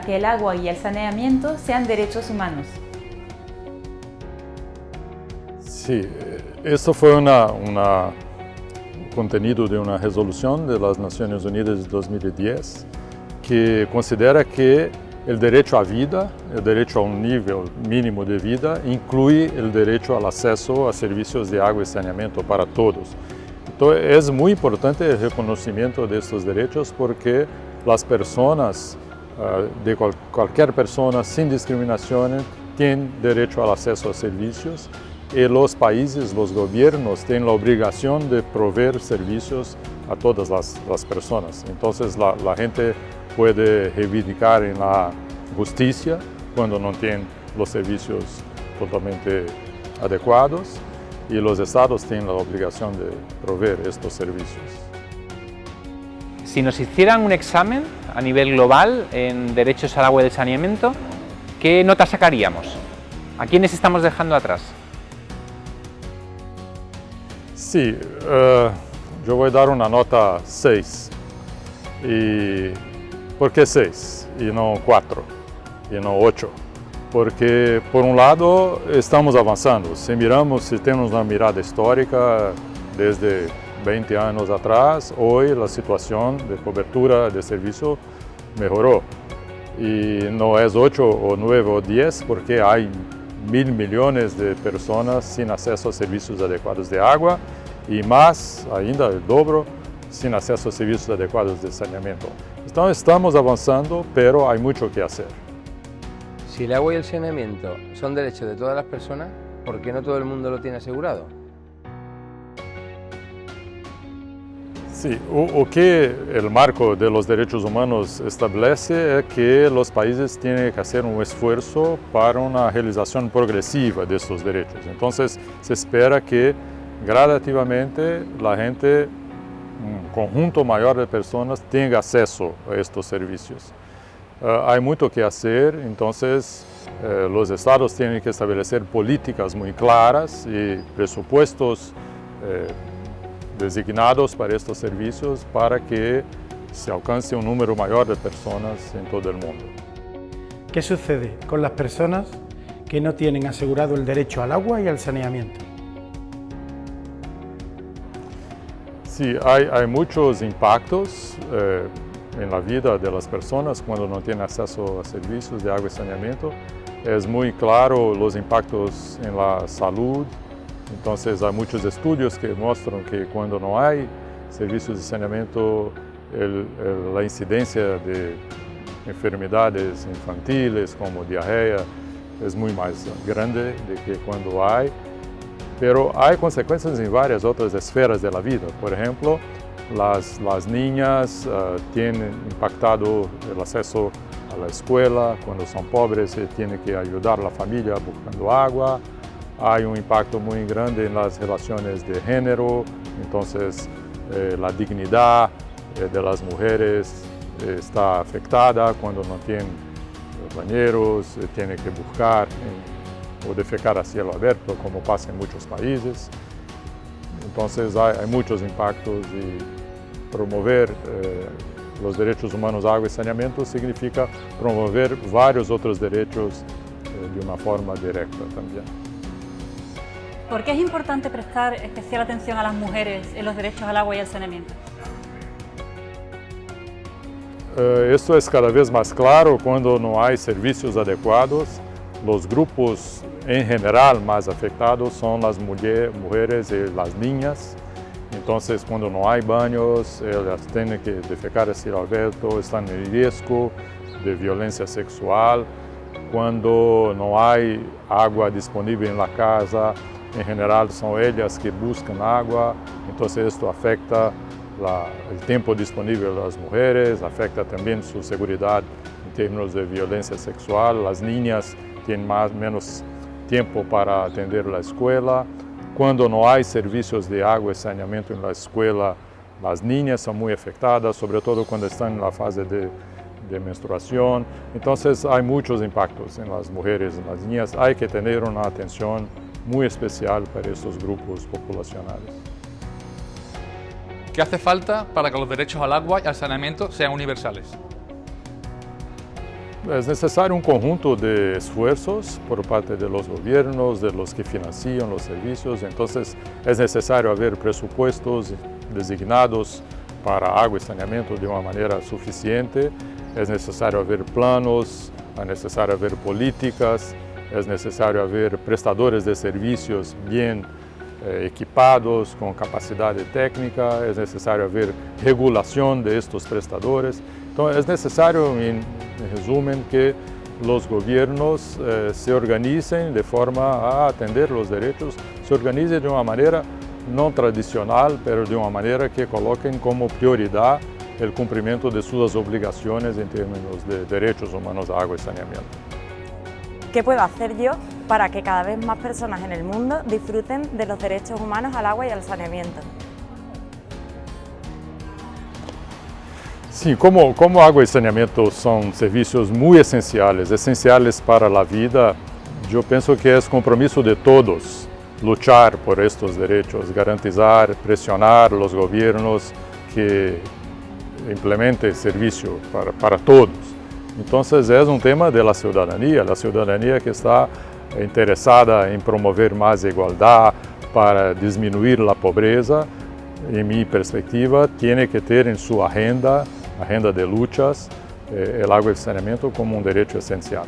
que el agua y el saneamiento sean derechos humanos. Sí, esto fue una, contenido de una resolución de las Naciones Unidas de 2010 que considera que el derecho a vida, el derecho a un nivel mínimo de vida, incluye el derecho al acceso a servicios de agua y saneamiento para todos. Entonces, es muy importante el reconocimiento de estos derechos porque las personas, ah, de cualquier persona sin discriminación, tienen derecho al acceso a servicios y los países, los gobiernos tienen la obligación de proveer servicios a todas las, personas. Entonces la, gente puede reivindicar en la justicia cuando no tienen los servicios totalmente adecuados y los estados tienen la obligación de proveer estos servicios. Si nos hicieran un examen a nivel global en derechos al agua y al saneamiento, ¿qué nota sacaríamos? ¿A quiénes estamos dejando atrás? Sí, uh, yo voy a dar una nota 6. ¿Y por qué 6 y no 4 y no 8? Porque, por un lado, estamos avanzando. Si miramos, si tenemos una mirada histórica desde 20 años atrás, hoy la situación de cobertura de servicio mejoró. Y no es 8 o 9 o 10 porque hay mil millones de personas sin acceso a servicios adecuados de agua y más ainda, el dobro, sin acceso a servicios adecuados de saneamiento. Entonces estamos avanzando, pero hay mucho que hacer. Si el agua y el saneamiento son derechos de todas las personas, ¿por qué no todo el mundo lo tiene asegurado? Sí, o, que el marco de los derechos humanos establece es que los países tienen que hacer un esfuerzo para una realización progresiva de estos derechos. Entonces se espera que gradativamente la gente, un conjunto mayor de personas, tenga acceso a estos servicios. Uh, hay mucho que hacer, entonces uh, los estados tienen que establecer políticas muy claras y presupuestos uh, designados para estos servicios para que se alcance un número mayor de personas en todo el mundo. ¿Qué sucede con las personas que no tienen asegurado el derecho al agua y al saneamiento? Sí, hay, muchos impactos eh, en la vida de las personas cuando no tienen acceso a servicios de agua y saneamiento. Es muy claro los impactos en la salud, entonces hay muchos estudios que muestran que cuando no hay servicios de saneamiento, la incidencia de enfermedades infantiles como diarrea es muy más grande de que cuando hay pero hay consecuencias en varias otras esferas de vida. Por ejemplo, las, las niñas uh, impactado el acceso a la escuela, cuando son pobres tiene que ayudar a la familia buscando agua. Hay un impacto muy grande en las relaciones de género, entonces eh, la dignidad eh, de las mujeres eh, está afectada cuando no tienen bañeros, tiene que buscar o defecar a cielo abierto, como pasa en muchos países. Entonces hay, muchos impactos y promover los derechos humanos, agua y saneamiento significa promover varios otros derechos de una forma directa también. ¿Por qué es importante prestar especial atención a las mujeres en los derechos al agua y al saneamiento? Eh, esto es cada vez más claro cuando no hay servicios adecuados. Los grupos en general más afectados son las mujeres y las niñas. Entonces, cuando no hay baños, ellas tienen que defecar a cielo abierto, están en riesgo de violencia sexual. Cuando no hay agua disponible en la casa, en general son ellas que buscan agua, entonces esto afecta el tiempo disponible de las mujeres, afecta también su seguridad en términos de violencia sexual. Las niñas tienen más menos tiempo para atender la escuela. Cuando no hay servicios de agua y saneamiento en la escuela, las niñas son muy afectadas, sobre todo cuando están en la fase de, menstruación. Entonces hay muchos impactos en las mujeres, en las niñas. Hay que tener una atención muy especial para estos grupos populacionales. ¿Qué hace falta para que los derechos al agua y al saneamiento sean universales? es necesario un conjunto de esfuerzos por parte de los gobiernos, de los que financian los servicios, entonces es necesario haber presupuestos designados para agua y saneamiento de una manera suficiente, es necesario haber planos, es necesario haber políticas, es necesario haber prestadores de servicios bien eh, equipados, con capacidad técnica, es necesario haber regulación de estos prestadores. Entonces es necesario, en, resumen, que los gobiernos eh, se organicen de forma a atender los derechos, se organicen de una manera no tradicional, pero de una manera que coloquen como prioridad el cumplimiento de sus obligaciones en términos de derechos humanos a agua y saneamiento. ¿Qué puedo hacer yo para que cada vez más personas en el mundo disfruten de los derechos humanos al agua y al saneamiento? Sí, como, como agua y saneamiento son servicios muy esenciales, esenciales para la vida, yo pienso que es compromiso de todos luchar por estos derechos, garantizar, presionar los gobiernos que implementen servicio para, para todos. Entonces es un tema de la ciudadanía, la ciudadanía que está interesada en promover más igualdad para disminuir la pobreza, en mi perspectiva, tiene que tener en su agenda agenda de luchas, eh, el agua y como un derecho esencial.